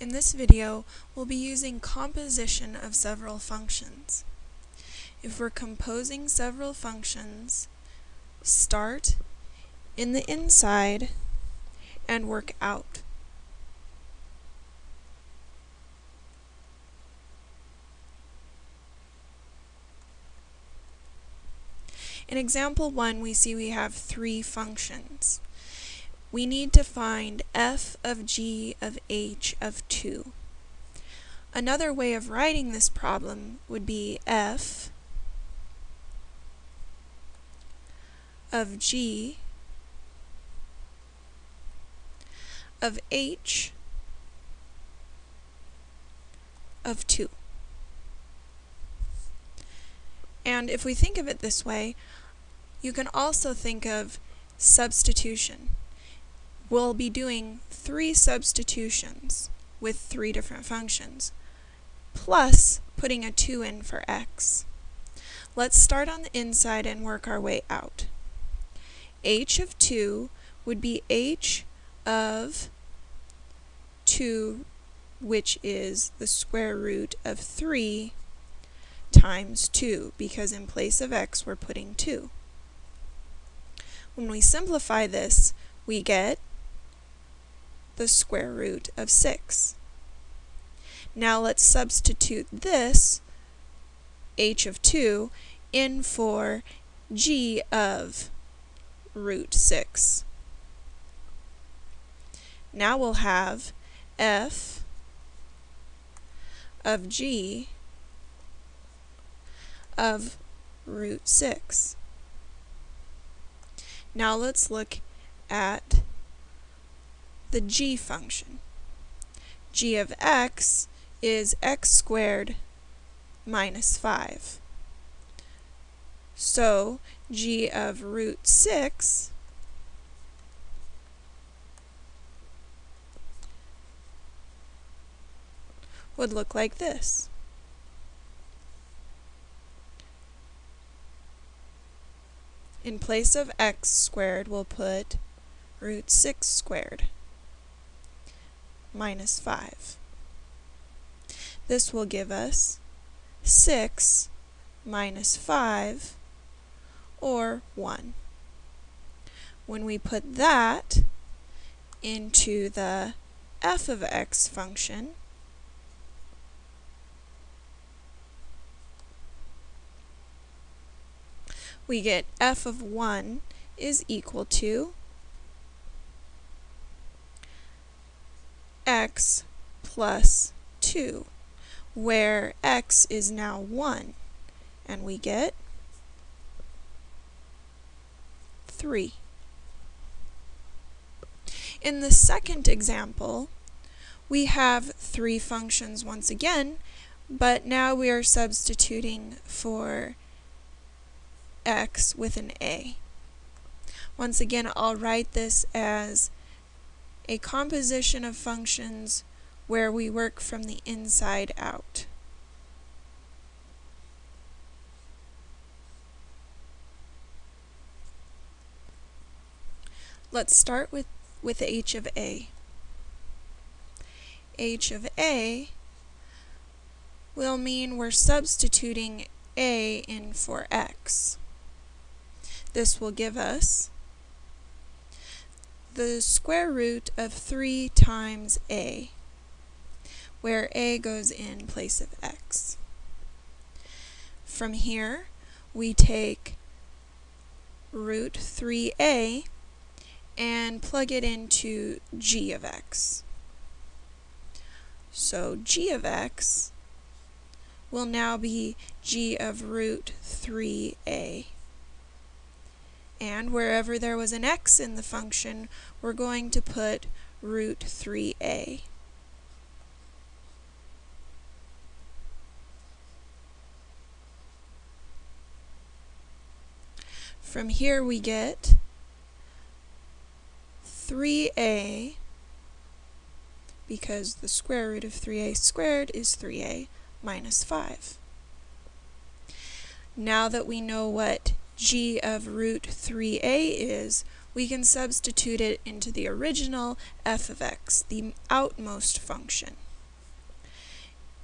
In this video, we'll be using composition of several functions. If we're composing several functions, start in the inside and work out. In example 1, we see we have three functions we need to find f of g of h of 2. Another way of writing this problem would be f of g of h of 2. And if we think of it this way, you can also think of substitution we'll be doing three substitutions with three different functions, plus putting a 2 in for x. Let's start on the inside and work our way out. h of 2 would be h of 2, which is the square root of 3 times 2, because in place of x we're putting 2. When we simplify this, we get the square root of 6. Now let's substitute this, h of 2, in for g of root 6. Now we'll have f of g of root 6. Now let's look at the g function. g of x is x squared minus 5. So g of root 6 would look like this. In place of x squared, we'll put root 6 squared minus 5. This will give us 6 minus 5, or 1. When we put that into the f of x function, we get f of 1 is equal to x plus 2, where x is now 1, and we get 3. In the second example, we have three functions once again, but now we are substituting for x with an a. Once again, I'll write this as a composition of functions where we work from the inside out. Let's start with, with h of a. h of a will mean we're substituting a in for x. This will give us the square root of 3 times a, where a goes in place of x. From here, we take root 3a and plug it into g of x. So g of x will now be g of root 3a and wherever there was an x in the function, we're going to put root 3a. From here we get 3a, because the square root of 3a squared is 3a minus 5. Now that we know what g of root 3a is, we can substitute it into the original f of x, the outmost function.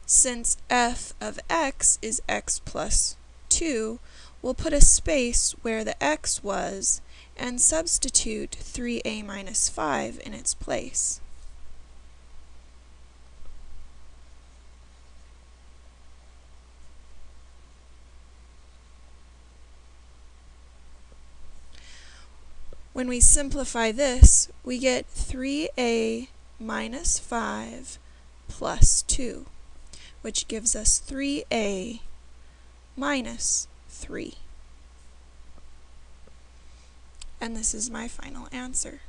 Since f of x is x plus 2, we'll put a space where the x was and substitute 3a minus 5 in its place. When we simplify this, we get 3a minus 5 plus 2, which gives us 3a minus 3. And this is my final answer.